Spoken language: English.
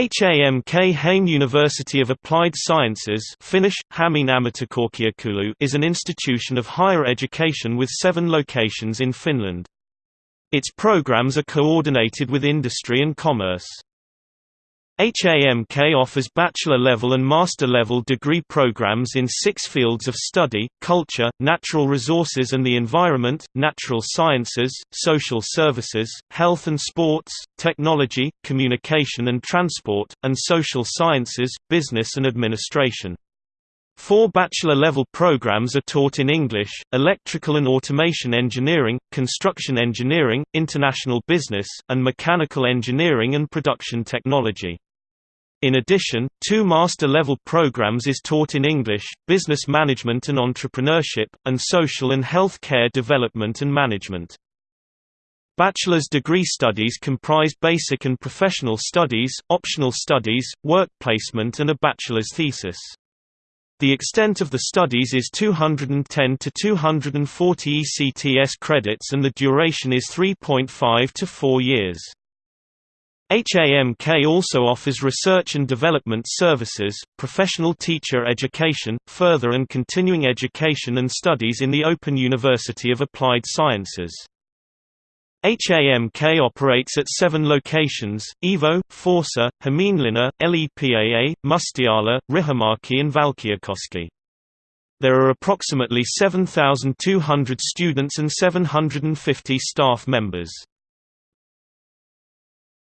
HAMK Hame University of Applied Sciences Finnish, is an institution of higher education with seven locations in Finland. Its programs are coordinated with industry and commerce. HAMK offers bachelor-level and master-level degree programs in six fields of study, culture, natural resources and the environment, natural sciences, social services, health and sports, technology, communication and transport, and social sciences, business and administration. Four bachelor-level programs are taught in English, Electrical and Automation Engineering, Construction Engineering, International Business, and Mechanical Engineering and Production Technology. In addition, two master-level programs is taught in English, Business Management and Entrepreneurship, and Social and Health Care Development and Management. Bachelor's degree studies comprise basic and professional studies, optional studies, work placement and a bachelor's thesis. The extent of the studies is 210 to 240 ECTS credits and the duration is 3.5 to 4 years. HAMK also offers research and development services, professional teacher education, further and continuing education and studies in the Open University of Applied Sciences. HAMK operates at seven locations, Evo, Forssa, Hämeenlinna, LEPAA, Mustiala, Riihimäki and Valkeakoski. There are approximately 7,200 students and 750 staff members.